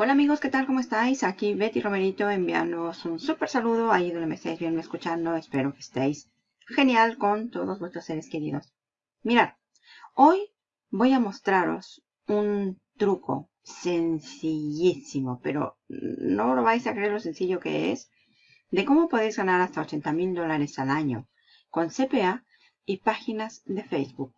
Hola amigos, ¿qué tal? ¿Cómo estáis? Aquí Betty Romerito enviándoos un súper saludo ahí donde me estáis viendo escuchando. Espero que estéis genial con todos vuestros seres queridos. Mirad, hoy voy a mostraros un truco sencillísimo, pero no lo vais a creer lo sencillo que es, de cómo podéis ganar hasta 80 mil dólares al año con CPA y páginas de Facebook.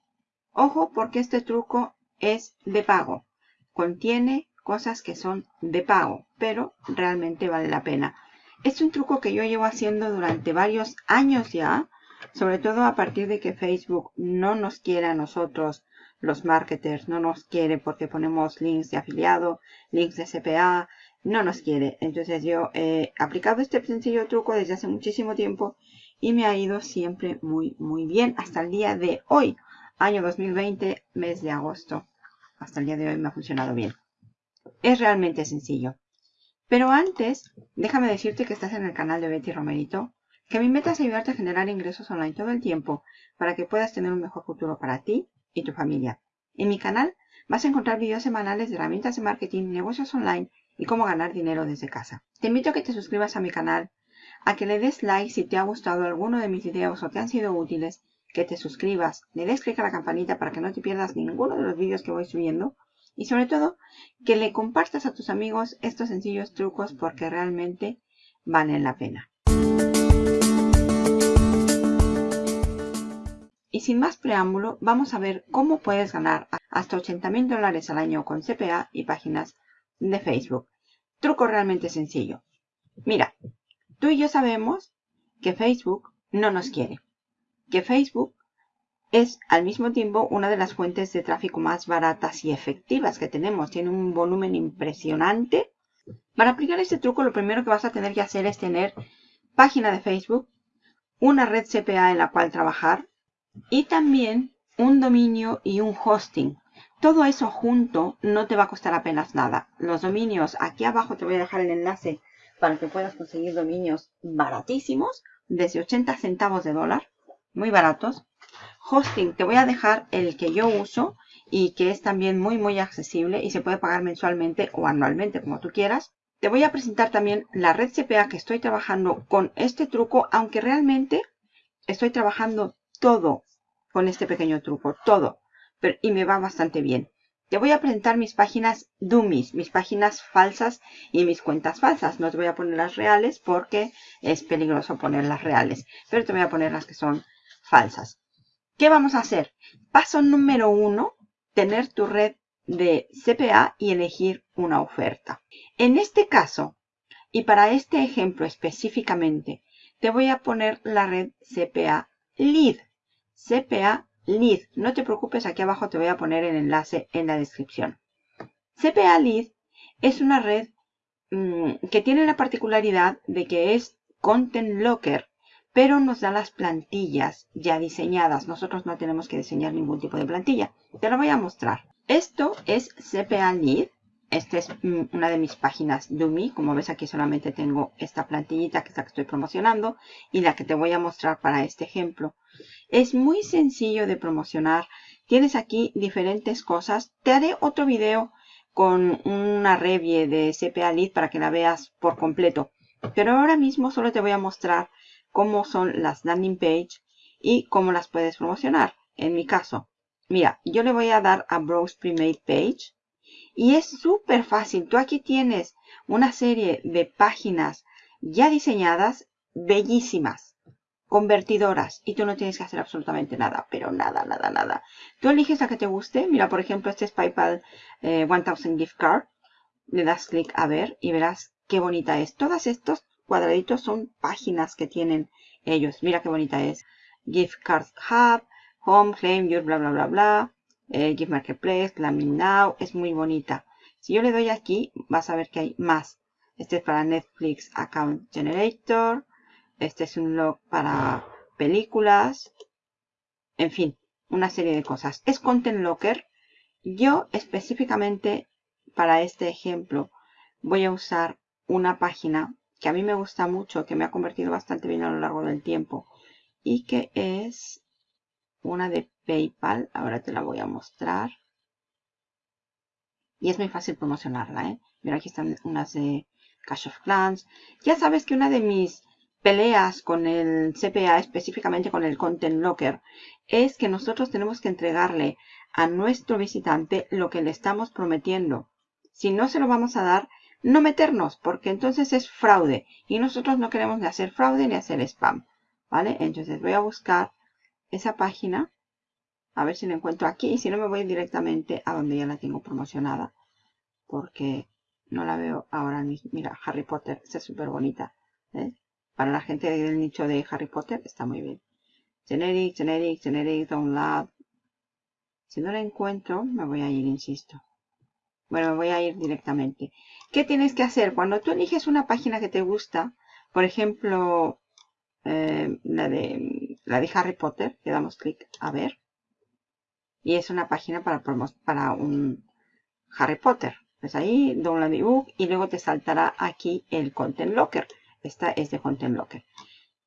Ojo porque este truco es de pago. Contiene cosas que son de pago, pero realmente vale la pena. Es un truco que yo llevo haciendo durante varios años ya, sobre todo a partir de que Facebook no nos quiere a nosotros, los marketers, no nos quiere porque ponemos links de afiliado, links de CPA, no nos quiere. Entonces yo he aplicado este sencillo truco desde hace muchísimo tiempo y me ha ido siempre muy, muy bien hasta el día de hoy, año 2020, mes de agosto. Hasta el día de hoy me ha funcionado bien. Es realmente sencillo. Pero antes, déjame decirte que estás en el canal de Betty Romerito, que mi meta es ayudarte a generar ingresos online todo el tiempo para que puedas tener un mejor futuro para ti y tu familia. En mi canal vas a encontrar videos semanales de herramientas de marketing, negocios online y cómo ganar dinero desde casa. Te invito a que te suscribas a mi canal, a que le des like si te ha gustado alguno de mis videos o te han sido útiles, que te suscribas, le des clic a la campanita para que no te pierdas ninguno de los vídeos que voy subiendo y sobre todo, que le compartas a tus amigos estos sencillos trucos porque realmente valen la pena. Y sin más preámbulo, vamos a ver cómo puedes ganar hasta 80 mil dólares al año con CPA y páginas de Facebook. Truco realmente sencillo. Mira, tú y yo sabemos que Facebook no nos quiere. Que Facebook es al mismo tiempo una de las fuentes de tráfico más baratas y efectivas que tenemos. Tiene un volumen impresionante. Para aplicar este truco lo primero que vas a tener que hacer es tener página de Facebook, una red CPA en la cual trabajar y también un dominio y un hosting. Todo eso junto no te va a costar apenas nada. Los dominios, aquí abajo te voy a dejar el enlace para que puedas conseguir dominios baratísimos, desde 80 centavos de dólar, muy baratos. Hosting, te voy a dejar el que yo uso y que es también muy muy accesible y se puede pagar mensualmente o anualmente como tú quieras. Te voy a presentar también la red CPA que estoy trabajando con este truco, aunque realmente estoy trabajando todo con este pequeño truco, todo, y me va bastante bien. Te voy a presentar mis páginas dummies, mis páginas falsas y mis cuentas falsas. No te voy a poner las reales porque es peligroso poner las reales, pero te voy a poner las que son falsas. ¿Qué vamos a hacer? Paso número uno, tener tu red de CPA y elegir una oferta. En este caso, y para este ejemplo específicamente, te voy a poner la red CPA Lead. CPA Lead. No te preocupes, aquí abajo te voy a poner el enlace en la descripción. CPA Lead es una red mm, que tiene la particularidad de que es Content Locker pero nos da las plantillas ya diseñadas. Nosotros no tenemos que diseñar ningún tipo de plantilla. Te lo voy a mostrar. Esto es CPA Lead. Esta es mm, una de mis páginas Dummy. Como ves aquí solamente tengo esta plantillita que es la que estoy promocionando y la que te voy a mostrar para este ejemplo. Es muy sencillo de promocionar. Tienes aquí diferentes cosas. Te haré otro video con una review de CPA Lead para que la veas por completo. Pero ahora mismo solo te voy a mostrar cómo son las landing page y cómo las puedes promocionar. En mi caso, mira, yo le voy a dar a Browse Premade Page y es súper fácil. Tú aquí tienes una serie de páginas ya diseñadas, bellísimas, convertidoras y tú no tienes que hacer absolutamente nada, pero nada, nada, nada. Tú eliges la que te guste. Mira, por ejemplo, este es PayPal 1000 eh, Gift Card. Le das clic a ver y verás qué bonita es. Todas estos cuadraditos son páginas que tienen ellos. Mira qué bonita es. Gift Card Hub, Home, Claim Your, bla, bla, bla, bla. Eh, Gift Marketplace, Claiming Now. Es muy bonita. Si yo le doy aquí, vas a ver que hay más. Este es para Netflix Account Generator. Este es un log para películas. En fin, una serie de cosas. Es Content Locker. Yo específicamente para este ejemplo voy a usar una página que a mí me gusta mucho, que me ha convertido bastante bien a lo largo del tiempo y que es una de PayPal. Ahora te la voy a mostrar. Y es muy fácil promocionarla, ¿eh? Mira, aquí están unas de Cash of Clans. Ya sabes que una de mis peleas con el CPA, específicamente con el Content Locker, es que nosotros tenemos que entregarle a nuestro visitante lo que le estamos prometiendo. Si no se lo vamos a dar, no meternos, porque entonces es fraude. Y nosotros no queremos ni hacer fraude ni hacer spam. ¿Vale? Entonces voy a buscar esa página. A ver si la encuentro aquí. Y si no, me voy directamente a donde ya la tengo promocionada. Porque no la veo ahora mismo. Mira, Harry Potter. Está súper bonita. Para la gente del nicho de Harry Potter está muy bien. Generic, generic, generic, download. Si no la encuentro, me voy a ir, insisto. Bueno, me voy a ir directamente. ¿Qué tienes que hacer? Cuando tú eliges una página que te gusta, por ejemplo, eh, la, de, la de Harry Potter, le damos clic a ver. Y es una página para, para un Harry Potter. Pues ahí, download ebook y luego te saltará aquí el Content Locker. Esta es de Content Locker.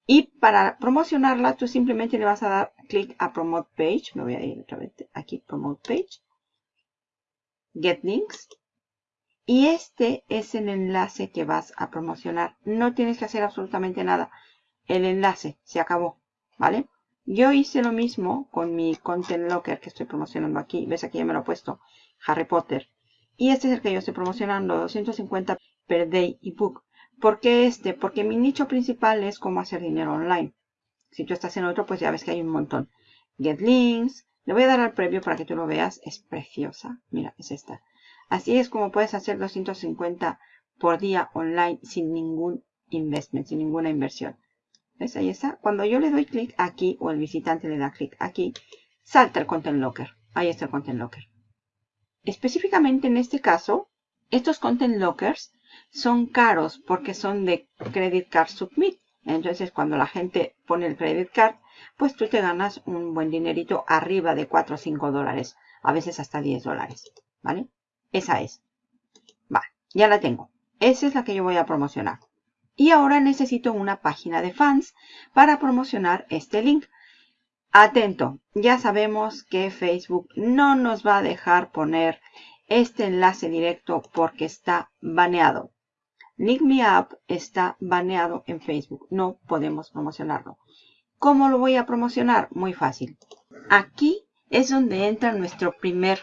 Y para promocionarla, tú simplemente le vas a dar clic a Promote Page. Me voy a ir otra vez aquí, Promote Page. Get Links. Y este es el enlace que vas a promocionar. No tienes que hacer absolutamente nada. El enlace se acabó, ¿vale? Yo hice lo mismo con mi Content Locker que estoy promocionando aquí. ¿Ves? Aquí ya me lo he puesto. Harry Potter. Y este es el que yo estoy promocionando. 250 per day ebook. ¿Por qué este? Porque mi nicho principal es cómo hacer dinero online. Si tú estás en otro, pues ya ves que hay un montón. Get links. Le voy a dar al previo para que tú lo veas. Es preciosa. Mira, es esta. Así es como puedes hacer 250 por día online sin ningún investment, sin ninguna inversión. ¿Ves? Ahí está. Cuando yo le doy clic aquí o el visitante le da clic aquí, salta el Content Locker. Ahí está el Content Locker. Específicamente en este caso, estos Content Lockers son caros porque son de Credit Card Submit. Entonces, cuando la gente pone el Credit Card, pues tú te ganas un buen dinerito arriba de 4 o 5 dólares. A veces hasta 10 dólares. ¿Vale? Esa es. Va, ya la tengo. Esa es la que yo voy a promocionar. Y ahora necesito una página de fans para promocionar este link. Atento, ya sabemos que Facebook no nos va a dejar poner este enlace directo porque está baneado. Link Me Up está baneado en Facebook. No podemos promocionarlo. ¿Cómo lo voy a promocionar? Muy fácil. Aquí es donde entra nuestro primer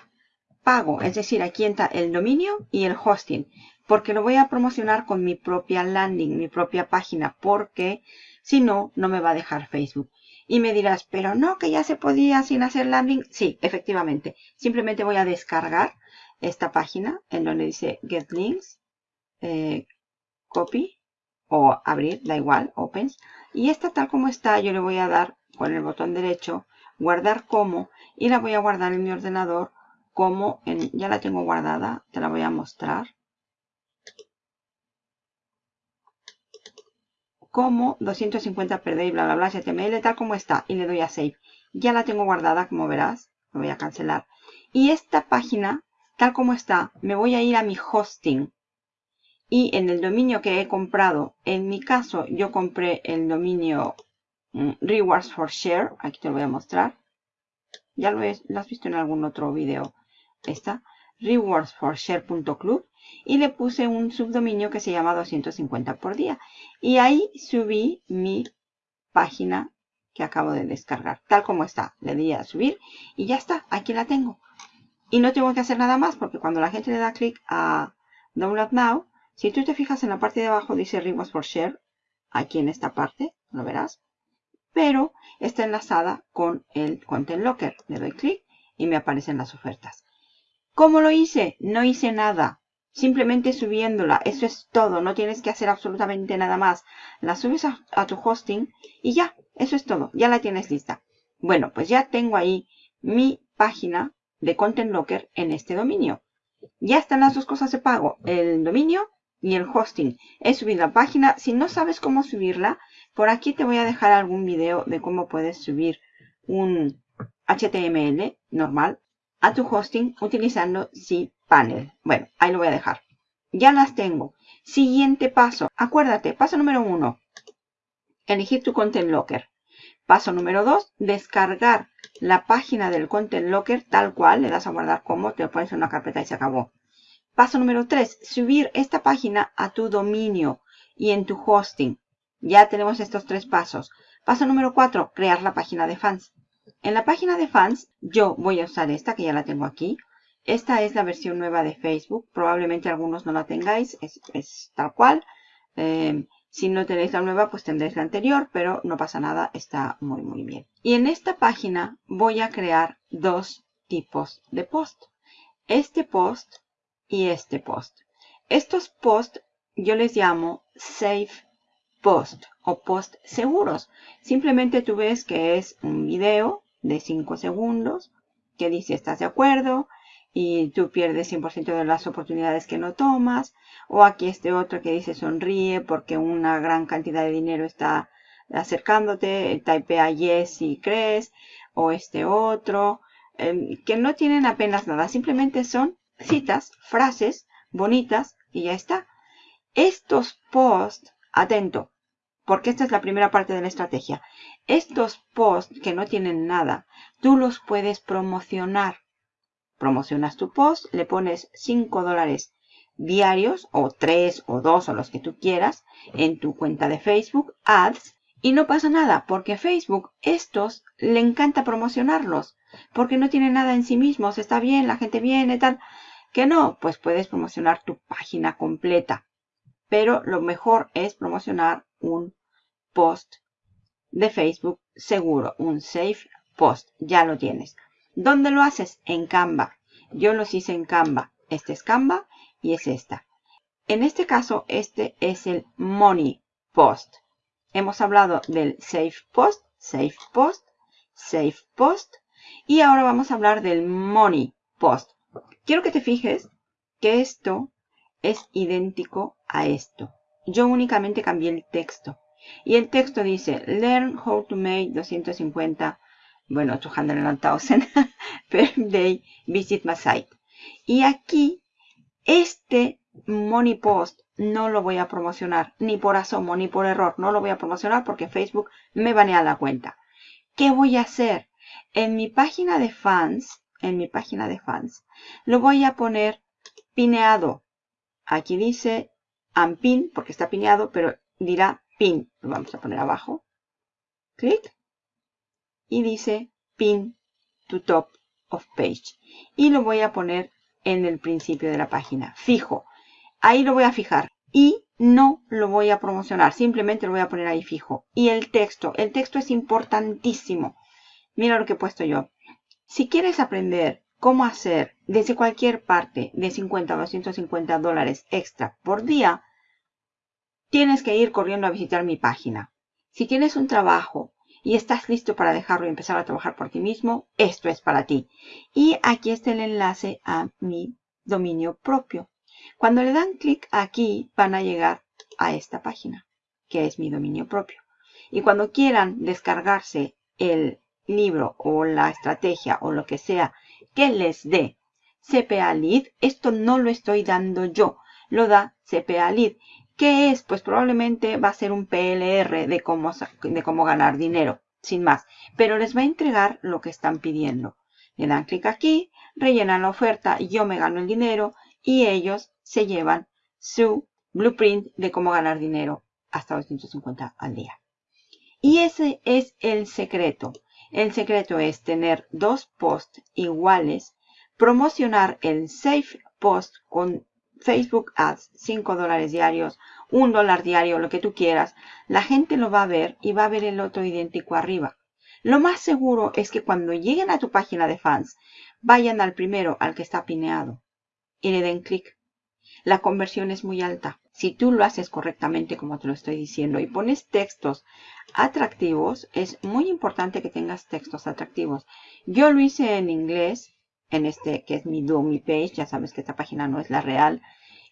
pago. Es decir, aquí entra el dominio y el hosting. Porque lo voy a promocionar con mi propia landing, mi propia página. Porque si no, no me va a dejar Facebook. Y me dirás, pero no, que ya se podía sin hacer landing. Sí, efectivamente. Simplemente voy a descargar esta página en donde dice Get Links. Eh, copy o abrir, da igual, opens. Y esta tal como está, yo le voy a dar con el botón derecho, guardar como, y la voy a guardar en mi ordenador como, en, ya la tengo guardada, te la voy a mostrar. Como 250 per day, bla, bla, bla, HTML, tal como está, y le doy a save. Ya la tengo guardada, como verás, me voy a cancelar. Y esta página, tal como está, me voy a ir a mi hosting y en el dominio que he comprado, en mi caso yo compré el dominio mm, Rewards for Share, aquí te lo voy a mostrar. Ya lo, has visto en algún otro video. Está rewardsforshare.club y le puse un subdominio que se llama 250 por día. Y ahí subí mi página que acabo de descargar, tal como está. Le di a subir y ya está, aquí la tengo. Y no tengo que hacer nada más porque cuando la gente le da clic a Download Now, si tú te fijas en la parte de abajo dice Rewards for Share, aquí en esta parte, lo verás. Pero está enlazada con el Content Locker. Le doy clic y me aparecen las ofertas. ¿Cómo lo hice? No hice nada. Simplemente subiéndola. Eso es todo. No tienes que hacer absolutamente nada más. La subes a, a tu hosting y ya. Eso es todo. Ya la tienes lista. Bueno, pues ya tengo ahí mi página de Content Locker en este dominio. Ya están las dos cosas de pago. El dominio y el hosting es subir la página. Si no sabes cómo subirla, por aquí te voy a dejar algún video de cómo puedes subir un HTML normal a tu hosting utilizando cPanel. Bueno, ahí lo voy a dejar. Ya las tengo. Siguiente paso. Acuérdate, paso número uno. Elegir tu Content Locker. Paso número dos, descargar la página del Content Locker tal cual. Le das a guardar como, te lo pones en una carpeta y se acabó. Paso número 3, subir esta página a tu dominio y en tu hosting. Ya tenemos estos tres pasos. Paso número 4, crear la página de fans. En la página de fans, yo voy a usar esta que ya la tengo aquí. Esta es la versión nueva de Facebook. Probablemente algunos no la tengáis. Es, tal cual. Eh, si no tenéis la nueva, pues tendréis la anterior, pero no pasa nada. Está muy, muy bien. Y en esta página voy a crear dos tipos de post. Este post y este post. Estos posts yo les llamo safe post o post seguros. Simplemente tú ves que es un video de 5 segundos que dice estás de acuerdo y tú pierdes 100% de las oportunidades que no tomas. O aquí este otro que dice sonríe porque una gran cantidad de dinero está acercándote. Typea yes si crees. O este otro. Em, que no tienen apenas nada. Simplemente son citas, frases bonitas y ya está. Estos posts, atento, porque esta es la primera parte de la estrategia. Estos posts que no tienen nada, tú los puedes promocionar. Promocionas tu post, le pones 5 dólares diarios o 3 o 2 o los que tú quieras en tu cuenta de Facebook, ads, y no pasa nada porque Facebook estos le encanta promocionarlos porque no tienen nada en sí mismos, está bien, la gente viene, tal. Que no, pues puedes promocionar tu página completa. Pero lo mejor es promocionar un post de Facebook seguro, un safe post. Ya lo tienes. ¿Dónde lo haces? En Canva. Yo los hice en Canva. Este es Canva y es esta. En este caso, este es el Money Post. Hemos hablado del Safe Post, Safe Post, Safe Post. Y ahora vamos a hablar del Money Post. Quiero que te fijes que esto es idéntico a esto. Yo únicamente cambié el texto. Y el texto dice, learn how to make 250, bueno, 200,000 per day, visit my site. Y aquí, este money post no lo voy a promocionar, ni por asomo, ni por error. No lo voy a promocionar porque Facebook me banea la cuenta. ¿Qué voy a hacer? En mi página de fans, en mi página de fans. Lo voy a poner pineado. Aquí dice unpin porque está pineado, pero dirá pin. Lo vamos a poner abajo. Clic. Y dice pin to top of page. Y lo voy a poner en el principio de la página. Fijo. Ahí lo voy a fijar. Y no lo voy a promocionar. Simplemente lo voy a poner ahí fijo. Y el texto. El texto es importantísimo. Mira lo que he puesto yo. Si quieres aprender cómo hacer desde cualquier parte de 50 a 250 dólares extra por día, tienes que ir corriendo a visitar mi página. Si tienes un trabajo y estás listo para dejarlo y empezar a trabajar por ti mismo, esto es para ti. Y aquí está el enlace a mi dominio propio. Cuando le dan clic aquí, van a llegar a esta página, que es mi dominio propio. Y cuando quieran descargarse el libro o la estrategia o lo que sea que les dé CPA Lead, esto no lo estoy dando yo, lo da CPA Lead. ¿Qué es? Pues probablemente va a ser un PLR de cómo, de cómo ganar dinero, sin más. Pero les va a entregar lo que están pidiendo. Le dan clic aquí, rellenan la oferta, yo me gano el dinero y ellos se llevan su blueprint de cómo ganar dinero hasta 250 al día. Y ese es el secreto. El secreto es tener dos posts iguales, promocionar el Safe Post con Facebook Ads, 5 dólares diarios, 1 dólar diario, lo que tú quieras. La gente lo va a ver y va a ver el otro idéntico arriba. Lo más seguro es que cuando lleguen a tu página de fans, vayan al primero, al que está pineado, y le den clic. La conversión es muy alta. Si tú lo haces correctamente como te lo estoy diciendo y pones textos atractivos, es muy importante que tengas textos atractivos. Yo lo hice en inglés, en este que es mi dummy page, ya sabes que esta página no es la real,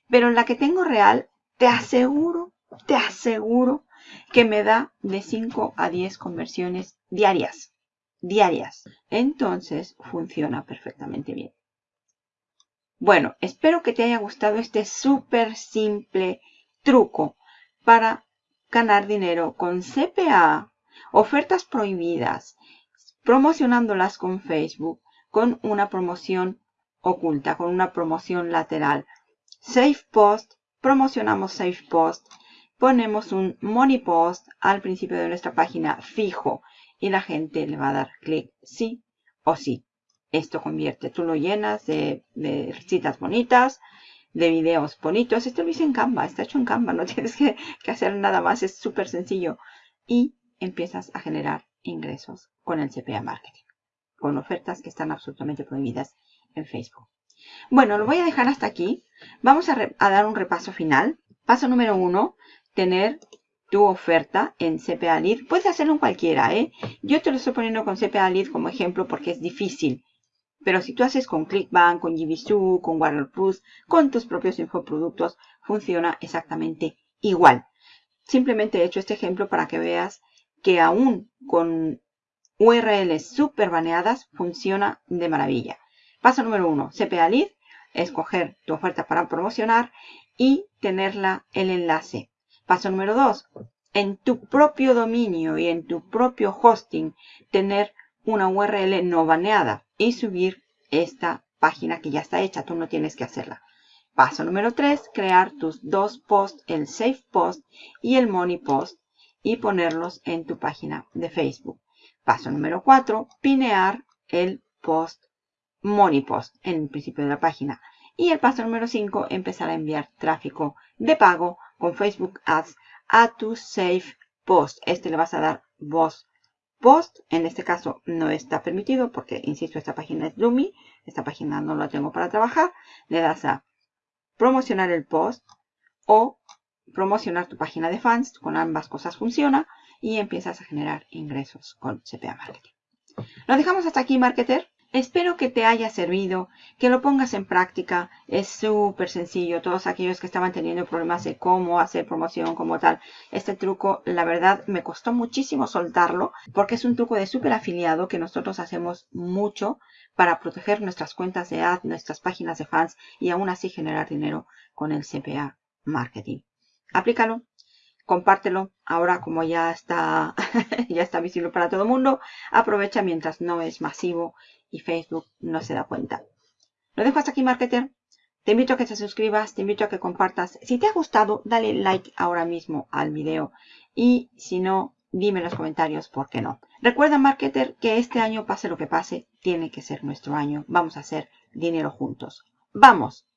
pero en la que tengo real, te aseguro, te aseguro que me da de 5 a 10 conversiones diarias. Diarias. Entonces funciona perfectamente bien. Bueno, espero que te haya gustado este súper simple truco para ganar dinero con CPA, ofertas prohibidas, promocionándolas con Facebook, con una promoción oculta, con una promoción lateral. Save Post, promocionamos Save Post, ponemos un Money Post al principio de nuestra página fijo y la gente le va a dar clic sí o sí. Esto convierte, tú lo llenas de, citas bonitas, de videos bonitos. Esto lo hice en Canva, está hecho en Canva, no tienes que, que hacer nada más, es súper sencillo. Y empiezas a generar ingresos con el CPA Marketing, con ofertas que están absolutamente prohibidas en Facebook. Bueno, lo voy a dejar hasta aquí. Vamos a, dar un repaso final. Paso número uno, tener tu oferta en CPA Lead. Puedes hacerlo en cualquiera, ¿eh? Yo te lo estoy poniendo con CPA Lead como ejemplo porque es difícil. Pero si tú haces con ClickBank, con GBSU, con Warner Plus, con tus propios infoproductos, funciona exactamente igual. Simplemente he hecho este ejemplo para que veas que aún con URLs super baneadas funciona de maravilla. Paso número uno, CPA escoger tu oferta para promocionar y tenerla el enlace. Paso número dos, en tu propio dominio y en tu propio hosting tener una URL no baneada y subir esta página que ya está hecha. Tú no tienes que hacerla. Paso número 3, crear tus dos posts, el Save Post y el Money Post y ponerlos en tu página de Facebook. Paso número 4, pinear el post Money Post en el principio de la página. Y el paso número 5, empezar a enviar tráfico de pago con Facebook Ads a tu Save Post. Este le vas a dar voz post. En este caso no está permitido porque, insisto, esta página es Lumi. Esta página no la tengo para trabajar. Le das a promocionar el post o promocionar tu página de fans. Con ambas cosas funciona y empiezas a generar ingresos con CPA Marketing. Lo dejamos hasta aquí, marketer. Espero que te haya servido, que lo pongas en práctica. Es súper sencillo. Todos aquellos que estaban teniendo problemas de cómo hacer promoción como tal. Este truco, la verdad, me costó muchísimo soltarlo porque es un truco de súper afiliado que nosotros hacemos mucho para proteger nuestras cuentas de ad, nuestras páginas de fans y aún así generar dinero con el CPA Marketing. Aplícalo, compártelo. Ahora como ya está, ya está visible para todo el mundo, aprovecha mientras no es masivo y Facebook no se da cuenta. Lo dejo hasta aquí, marketer. Te invito a que te suscribas, te invito a que compartas. Si te ha gustado, dale like ahora mismo al video. Y si no, dime en los comentarios por qué no. Recuerda, marketer, que este año, pase lo que pase, tiene que ser nuestro año. Vamos a hacer dinero juntos. ¡Vamos!